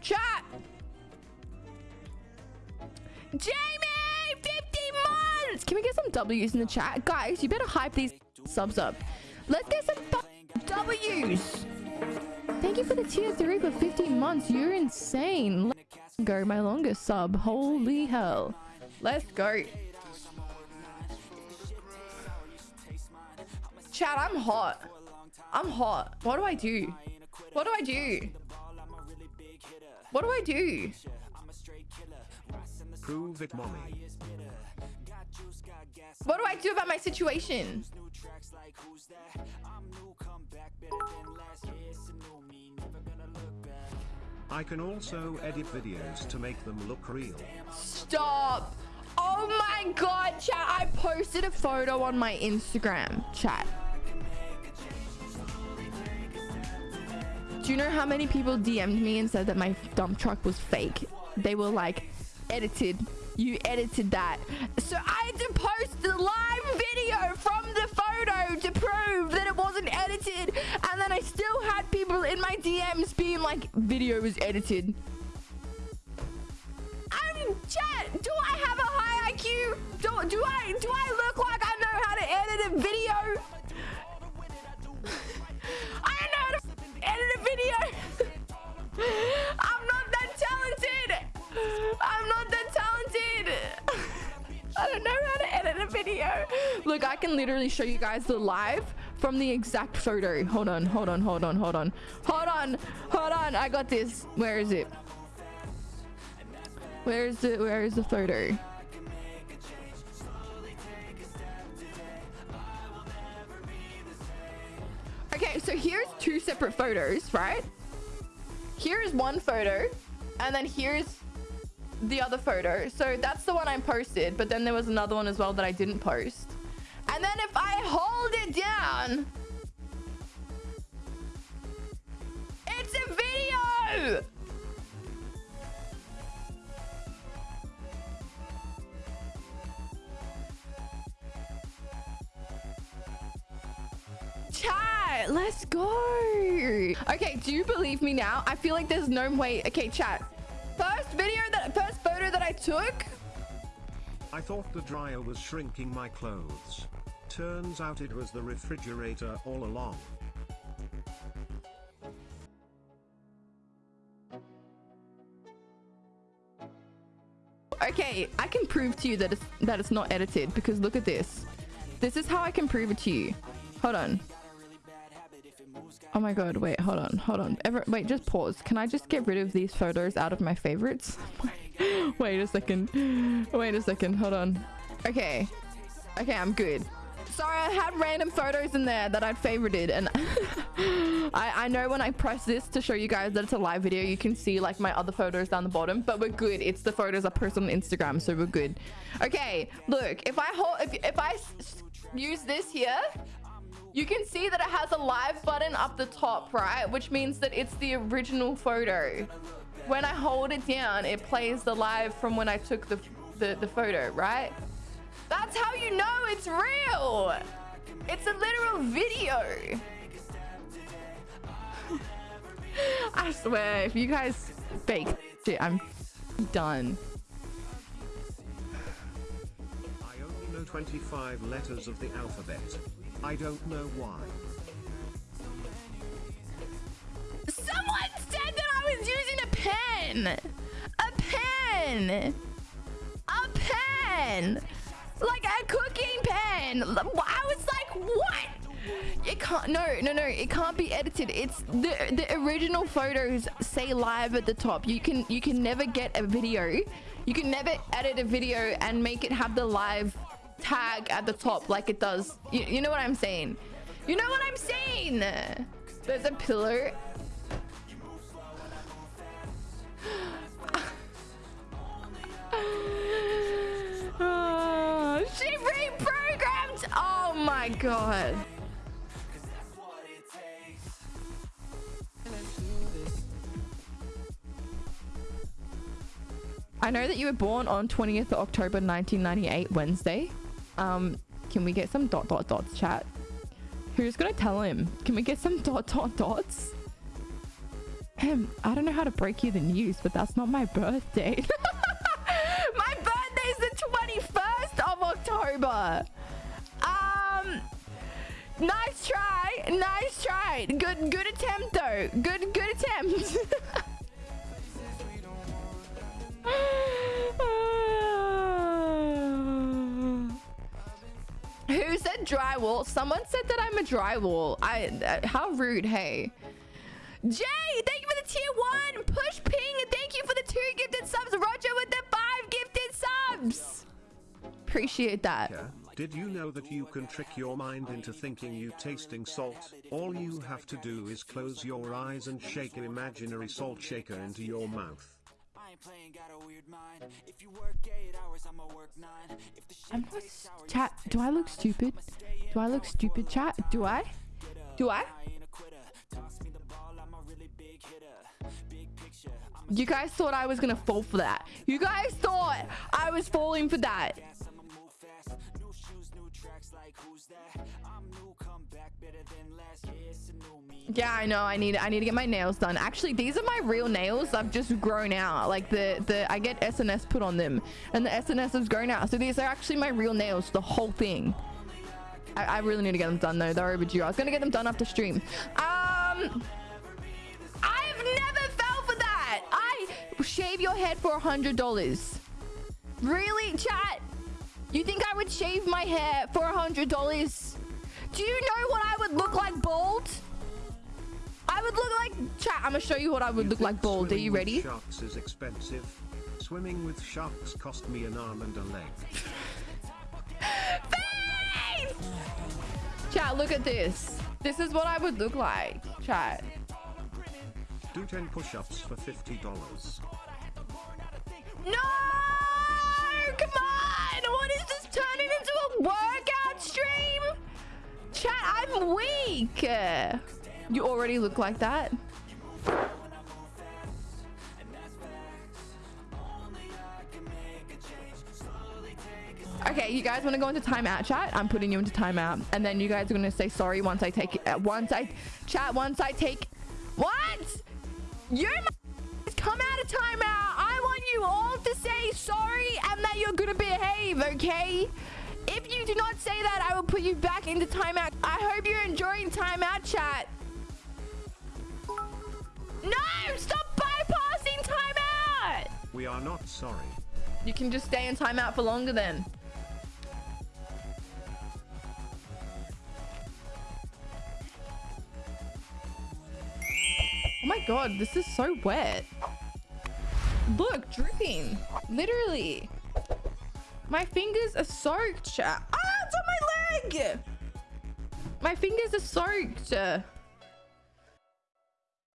Chat. Jamie, 50 months. Can we get some W's in the chat? Guys, you better hype these subs up. Let's get some W's. Thank you for the tier 3 for 15 months. You're insane. Let's go. My longest sub. Holy hell. Let's go. Chat, I'm hot. I'm hot. What do I do? What do I do? What do I do? Prove it, mommy. What do I do about my situation? I can also edit videos to make them look real. Stop. Oh my god, chat. I posted a photo on my Instagram, chat. Do you know how many people DM'd me and said that my dump truck was fake? They were like, edited. You edited that. So I had to post the live video from the photo to prove that it wasn't edited. And then I still had people in my DMs being like, video was edited. I'm chat. Do I have a high IQ? Do, do I do I look like I know how to edit a video? Edit. I'm not that talented. I'm not that talented. I don't know how to edit a video. Look, I can literally show you guys the live from the exact photo. Hold on, hold on, hold on, hold on. Hold on, hold on. I got this. Where is it? Where's the where is the photo? Separate photos, right? Here's one photo, and then here's the other photo. So that's the one I posted, but then there was another one as well that I didn't post. And then if I hold it down, Chat, let's go. Okay, do you believe me now? I feel like there's no way. Okay, chat. First video that first photo that I took. I thought the dryer was shrinking my clothes. Turns out it was the refrigerator all along. Okay, I can prove to you that it's that it's not edited because look at this. This is how I can prove it to you. Hold on. Oh my god, wait, hold on, hold on. Ever wait, just pause. Can I just get rid of these photos out of my favorites? wait a second. Wait a second, hold on. Okay. Okay, I'm good. Sorry, I had random photos in there that I'd favorited and I, I know when I press this to show you guys that it's a live video, you can see like my other photos down the bottom, but we're good. It's the photos I post on Instagram, so we're good. Okay, look, if I hold, if, if I use this here, you can see that it has a live button up the top, right? Which means that it's the original photo. When I hold it down, it plays the live from when I took the, the, the photo, right? That's how you know it's real. It's a literal video. I swear, if you guys fake I'm done. I only know 25 letters of the alphabet. I don't know why. Someone said that I was using a pen. A pen. A pen. Like a cooking pen. I was like, what? It can't. No, no, no. It can't be edited. It's the the original photos say live at the top. You can you can never get a video. You can never edit a video and make it have the live tag at the top like it does. You, you know what I'm saying? You know what I'm saying? There's a pillar. oh, she reprogrammed. Oh my god. I know that you were born on 20th of October 1998, Wednesday. Um, can we get some dot dot dots, chat? Who's gonna tell him? Can we get some dot dot dots? Ahem, I don't know how to break you the news, but that's not my birthday. my birthday's the 21st of October. Um, nice try, nice try. Good, good attempt though. Good, good attempt. drywall? Someone said that I'm a drywall. I. Uh, how rude. Hey. Jay, thank you for the tier one. Push ping, thank you for the two gifted subs. Roger with the five gifted subs. Appreciate that. Yeah. Did you know that you can trick your mind into thinking you tasting salt? All you have to do is close your eyes and shake an imaginary salt shaker into your mouth. I'm not chat. Do I look stupid? Do I look stupid, chat? Do I? Do I? You guys thought I was gonna fall for that. You guys thought I was falling for that. Yeah, Yeah i know. I need I need to get my nails done. Actually, these are my real nails. I've just grown out. Like the the I get SNS put on them, and the SNS has grown out. So these are actually my real nails. The whole thing. I, I really need to get them done though. They're overdue. I was gonna get them done after stream. Um, I've never fell for that. I shave your head for a hundred dollars. Really, chat? You think I would shave my hair for a hundred dollars? Do you know what I would look like bald? I'm gonna show you what I would You look like bald. Are you ready? Sharks is expensive. Swimming with sharks cost me an arm and a leg. Chat, look at this. This is what I would look like. Chat. Do 10 push-ups for $50. No! Come on! What is this turning into a workout stream? Chat, I'm weak. You already look like that. Okay, you guys want to go into timeout, chat? I'm putting you into timeout, and then you guys are gonna say sorry once I take it. Uh, once I chat, once I take. What? You're my come out of timeout. I want you all to say sorry and that you're gonna behave, okay? If you do not say that, I will put you back into timeout. I hope you're enjoying timeout, chat. No! Stop bypassing timeout! We are not sorry. You can just stay in timeout for longer then. My god, this is so wet. Look, dripping. Literally. My fingers are soaked. Ah, it's on my leg! My fingers are soaked.